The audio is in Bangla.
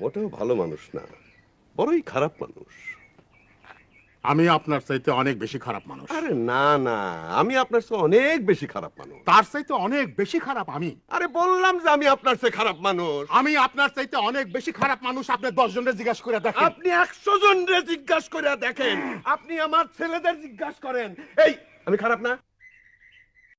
মোটেও ভালো মানুষ না বড়ই খারাপ মানুষ। আমি আপনার চাইতে অনেক বেশি খারাপ মানুষ। আরে না না আমি আপনার চেয়ে অনেক বেশি খারাপ মানুষ। তার চাইতে অনেক বেশি খারাপ আমি। আরে বললাম যে আমি আপনার চেয়ে খারাপ মানুষ। আমি আপনার চাইতে অনেক বেশি খারাপ মানুষ আপনি দশ জনের জিজ্ঞাসা করে দেখেন। আপনি একশো জন রে জিজ্ঞাসা করে দেখেন। আপনি আমার ছেলেদের জিজ্ঞাসা করেন। এই আমি খারাপ না?